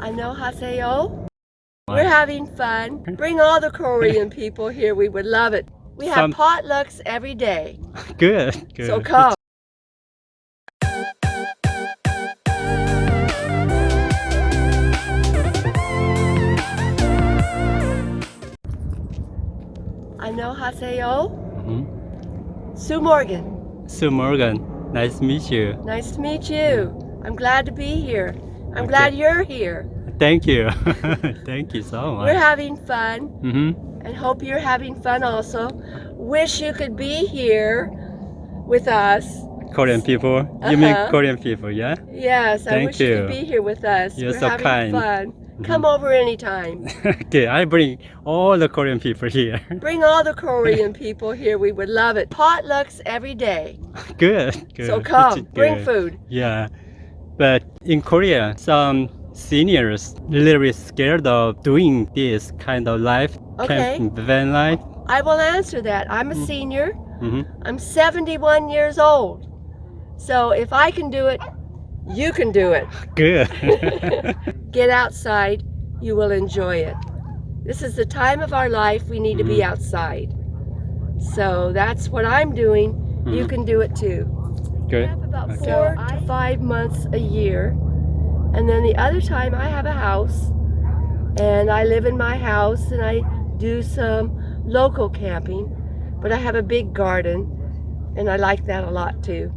Annyeonghaseyo. We're having fun. Bring all the Korean people here. We would love it. We have Some- potlucks every day. Good, good. So come. Annyeonghaseyo. Mhm. Sue Morgan. Sue Morgan, nice to meet you. Nice to meet you. I'm glad to be here. I'm Okay. glad you're here. Thank you. Thank you so much. We're having fun hmm and hope you're having fun also. Wish you could be here with us. Korean people. You mean Uh-huh. Korean people, yeah? Yes, I Thank wish you. you. could be here with us. You're We're so having kind. fun. Mhm. Come over anytime. okay, I bring all the Korean people here. Bring all the Korean people here. We would love it. Potlucks every day. good, good. So come, bring food. Yeah, but in Korea, some seniors a little bit scared of doing this kind of life, Okay. camp van life. I will answer that. I'm a Mm. senior. hmm I'm 71 years old. So if I can do it, you can do it. Good. Get outside, you will enjoy it. This is the time of our life we need to be Mhm. outside. So that's what I'm doing. You Mhm. can do it too. Good. I have about Okay. four to five months a year. And then the other time I have a house and I live in my house and I do some local camping, but I have a big garden and I like that a lot too.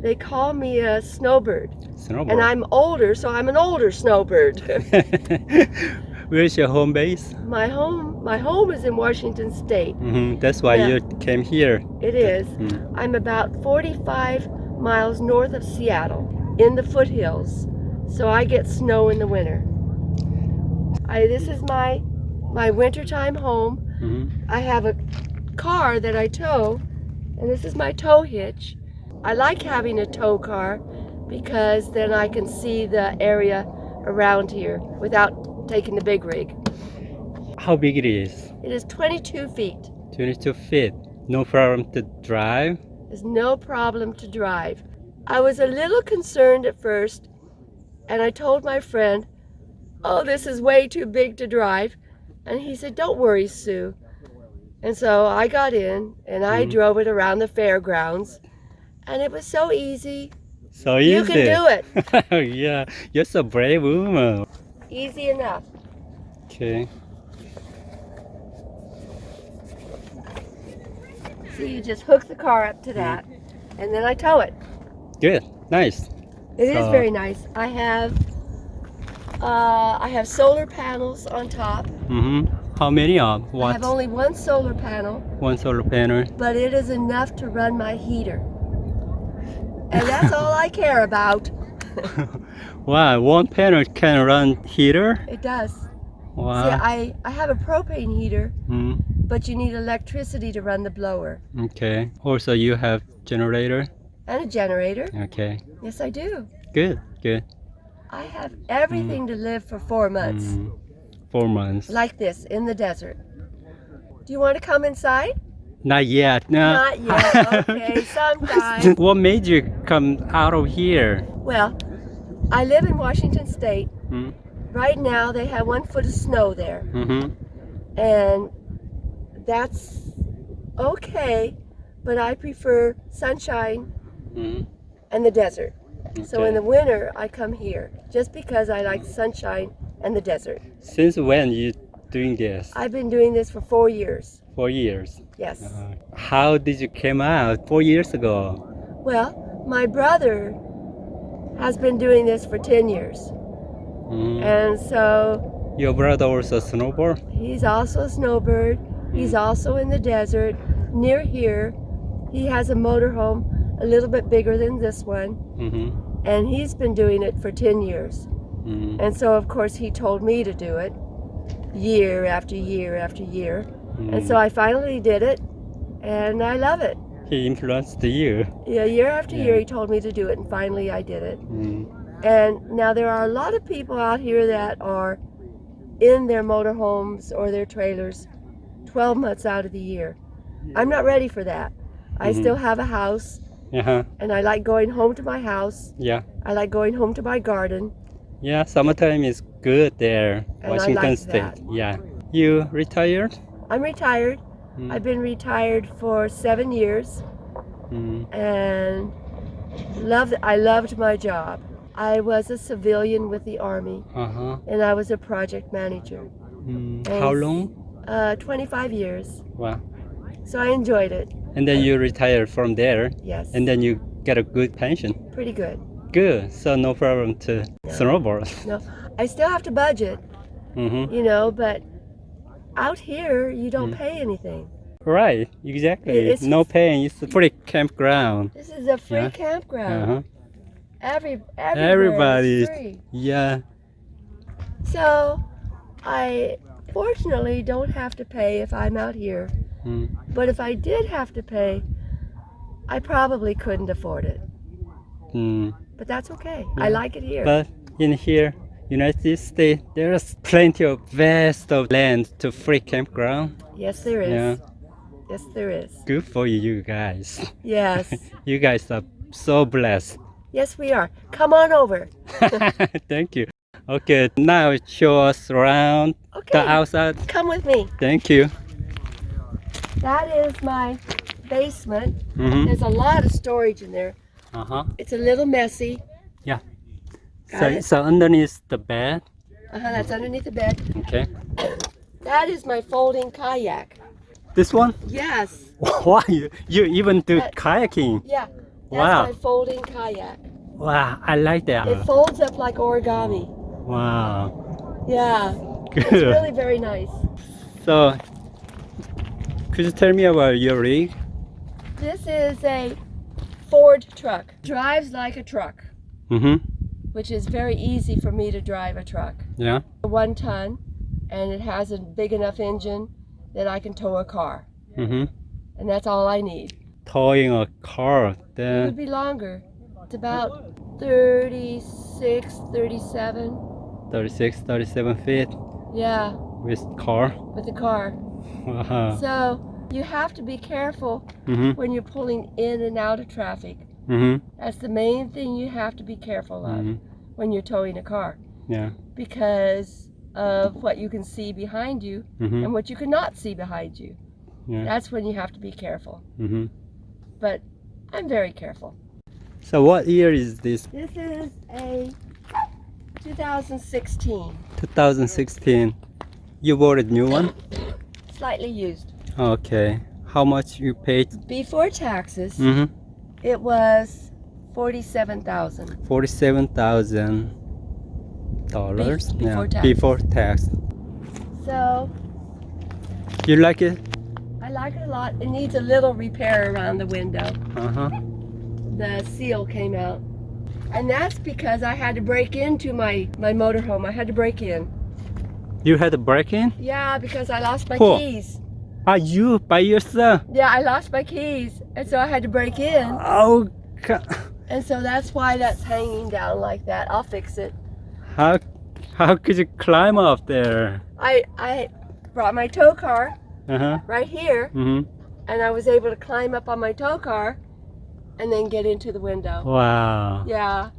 They call me a snowbird Snowboard. and I'm older, so I'm an older snowbird. Where's your home base? my home my home is in Washington state. hmm That's why you came here. It is. Mm. I'm about 45 miles north of Seattle in the foothills. So I get snow in the winter. I this is my my wintertime home. hmm I have a car that I tow and this is my tow hitch. I like having a tow car because then I can see the area around here without taking the big rig. How big it is? It is 22 feet. 22 feet. No problem to drive. There's no problem to drive. I was a little concerned at first, and I told my friend, oh, this is way too big to drive. And he said, don't worry, Sue. And so I got in, and I Mhm. drove it around the fairgrounds, and it was so easy. So easy. You can do it. yeah, you're so brave woman. Easy enough. Okay. See, you just hook the car up to that, and then I tow it. Good. Nice. It is So- very nice. I have, uh, I have solar panels on top. Mm-hmm. How many of? I have only one solar panel, One solar panel. but it is enough to run my heater. And that's all I care about. wow, one panel can run heater? It does. Wow. See, I, I have a propane heater, Mm, but you need electricity to run the blower. okay. Also, you have generator? And a generator. Okay. Yes, I do. Good, good. I have everything to live for four months. Mm, four months. Like this, in the desert. Do you want to come inside? Not yet. No. Not yet. Okay, sometime. what made you come out of here? Well, I live in Washington State. Mm, Right now, they have one foot of snow there. mm-hmm. and that's okay, but I prefer sunshine Mm, and the desert. So in the winter, I come here just because I like sunshine and the desert. Since when you doing this? I've been doing this for four years. Four years. Yes. Uh, how did you came out four years ago? Well, my brother has been doing this for 10 years. Mm. And so Your brother also snowboard? he's also a snowbird. He's also in the desert near here. He has a motorhome a little bit bigger than this one. Mm-hmm. and he's been doing it for 10 years. Mm, And so, of course, he told me to do it year after year after year. And so I finally did it, and I love it. He influenced you. Yeah, year after Yeah. year, he told me to do it, and finally I did it. Mm, And now there are a lot of people out here that are in their motorhomes or their trailers 12 months out of the year. I'm not ready for that. I Mhm. still have a house, uh-huh. and I like going home to my house. Yeah. I like going home to my garden. Yeah, summertime is good there, I Washington like State. Yeah. You retired? I'm retired. Mm. I've been retired for seven years Mm. and loved I loved my job. I was a civilian with the army Uh-huh. and I was a project manager. Mm. How long? Uh, 25 years. Wow. So I enjoyed it. And then you retired from there, Yes. and then you get a good pension. pretty good. Good. So no problem to snowboard. No, I still have to budget, Mm-hmm. you know, but out here you don't Mm. pay anything. Right. Exactly. It's- no paying. It's a free campground. This is a free Yeah. campground. Uh-huh. Every everywhere Everybody- free. Yeah. So I fortunately don't have to pay if I'm out here. Mm. But if I did have to pay, I probably couldn't afford it. Mm. But that's okay. Yeah. I like it here. But in here, United States, there's plenty of vast of land to free campground. yes, there is. Yeah. Yes, there is. Good for you guys. Yes. you guys are so blessed. yes, we are. Come on over. Thank you. Okay, now show us around Okay. the outside. Come with me. Thank you. That is my basement. Mm-hmm. There's a lot of storage in there. Uh-huh. It's a little messy. Yeah. Got So, it. so underneath the bed. Uh-huh, that's underneath the bed. Okay. That is my folding kayak. This one? Yes. Wow, you, you even do That- kayaking. Yeah. That's Wow. my folding kayak. Wow, I like that. It folds up like origami. Wow. Yeah. It's Good. really very nice. So, could you tell me about your rig? This is a Ford truck. Drives like a truck, Mm-hmm. Which is very easy for me to drive a truck. Yeah. One ton, and it has a big enough engine that I can tow a car. Mm-hmm. And that's all I need. Towing a car, then... It would be longer. It's about 36, 37. 36, 37 feet Yeah, with car. with the car. Wow. So you have to be careful Mm-hmm. when you're pulling in and out of traffic. Mm-hmm. That's the main thing you have to be careful of mm-hmm. when you're towing a car Yeah. because of what you can see behind you Mm-hmm. and what you cannot see behind you. Yeah. That's when you have to be careful. Mm-hmm. But I'm very careful. So what year is this? This is a 2016, 2016. You bought a new one? slightly used. Okay. How much you paid? Before taxes, Mm-hmm. It was 47,000. Forty-seven thousand dollars. Be- before yeah. tax. Before tax. So You like it? I like it a lot. It needs a little repair around the window. Uh-huh. The seal came out. And that's because I had to break into my, my motorhome. I had to break in. You had to break-in? Yeah, because I lost my Cool. keys. Are you by yourself? Yeah, I lost my keys. And so I had to break in. Oh, And so that's why that's hanging down like that. I'll fix it. How, how could you climb up there? I, I brought my tow car Uh-huh. right here. Mm-hmm. And I was able to climb up on my tow car and then get into the window. Wow. Yeah.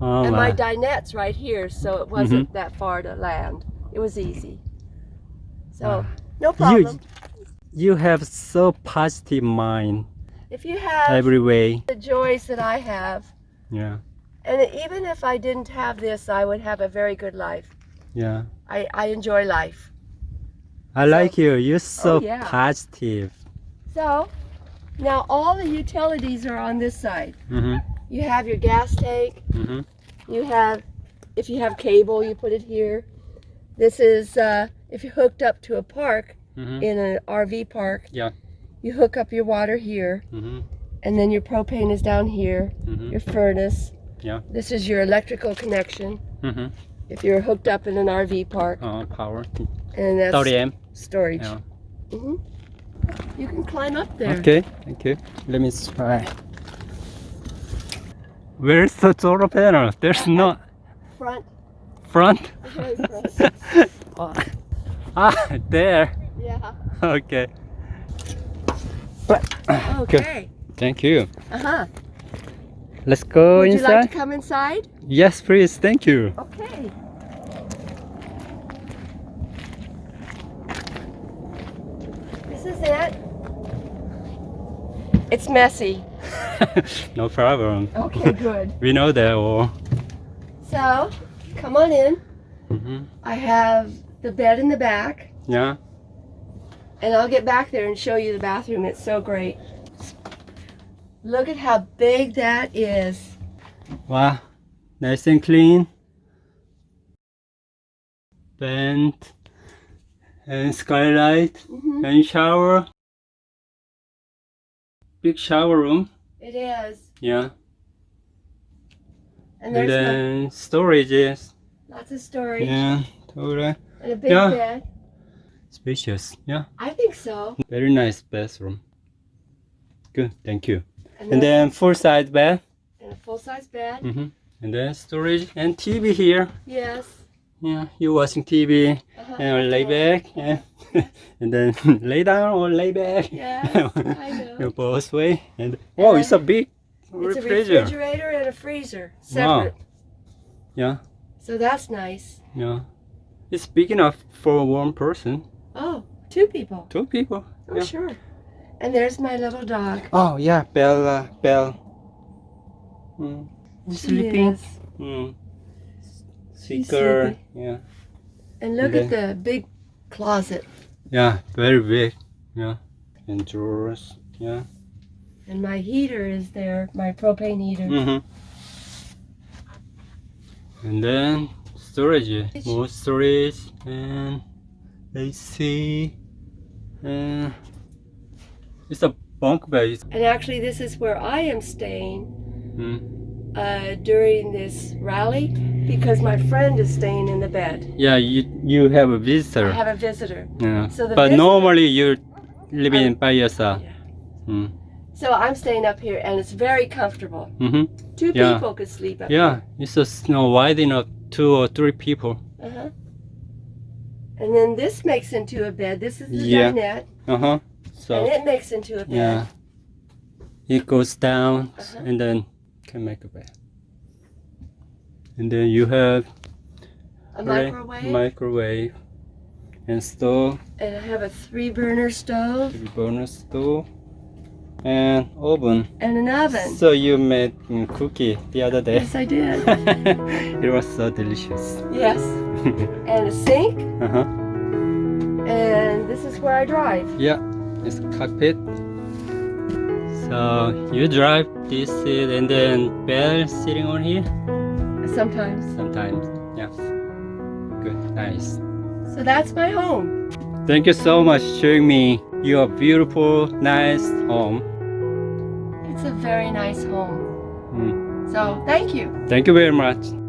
Oh, and my. my dinette's right here, so it wasn't that far to land. It was easy. So, Wow. no problem. You, you have so positive mind if you have every way. the joys that I have, Yeah. and even if I didn't have this, I would have a very good life. Yeah. I, I enjoy life. I like you. You're so Oh, yeah. positive. So, now all the utilities are on this side. Mm-hmm. You have your gas tank, Mm-hmm. you have, if you have cable, you put it here. This is, uh, if you're hooked up to a park, Mm-hmm. in an RV park, Yeah. you hook up your water here, Mm-hmm. and then your propane is down here, Mm-hmm. your furnace. Yeah. This is your electrical connection Mm-hmm. if you're hooked up in an RV park, Uh, power. and that's 30 amp. storage. Yeah. hmm You can climb up there. Okay. Thank you. Let me try. Where's the solar panel? There's no Front. front. Front. ah, there. Yeah. Okay. Okay. Thank you. Uh huh. let's go Would you like to come inside? Yes, please. Thank you. Okay. This is it. It's messy. no problem. Okay, good. We know that all. So, come on in. hmm I have the bed in the back, Yeah. And I'll get back there and show you the bathroom. It's so great. Look at how big that is. Wow. Nice and clean. Vent. And skylight. Mhm. And shower. Big shower room. It is. Yeah. And And there's then storages. no- lots of storage Yeah. Totally. and a big Yeah. bed. Spacious. Yeah. I think so. Very nice bathroom. Good. Thank you. And, And then full size bed. and a full size bed. hmm And then storage and TV here. Yes. Yeah, you watching TV Uh-huh. and lay back and, and then lay down or lay back. Yes, I know. You both way. And oh, it's a big It's a refrigerator. refrigerator and a freezer separate. Yeah, So that's nice. yeah. It's big enough for one person, Oh, two people. two people. Oh, Yeah. sure. And there's my little dog. Oh yeah, Bella, Belle. Mm. Sleeping. is. Mm. Seeker. sleeping. Yeah. And look And at the big closet. Yeah, very big. Yeah. And drawers. Yeah. And my heater is there, my propane heater. Mm-hmm. And then storage, more storage and AC. And it's a bunk bed. And actually, this is where I am staying Mm. uh, during this rally because my friend is staying in the bed. Yeah, you you have a visitor. I have a visitor. yeah. So the but visitor- normally you're living by yourself. Yeah. Mm. So I'm staying up here and it's very comfortable. Mm-hmm. Two Yeah. people could sleep up Yeah, it's just you know, wide enough two or three people. Uh-huh. And then this makes into a bed. This is the Yeah. dinette. Uh huh. So And it makes into a bed. yeah, it goes down Uh-huh. and then can make a bed. And then you have A microwave. microwave and stove, and I have a three burner stove three burner stove, and oven. and an oven. So you made cookie the other day. Yes, I did. it was so delicious. yes. And a sink. uh huh. And this is where I drive. Yeah, it's cockpit. So you drive this seat and then Belle sitting on here Sometimes. sometimes. Yeah. Good, nice. So that's my home. Thank you so much showing me your beautiful, nice home. It's a very nice home. Mm. So thank you. Thank you very much.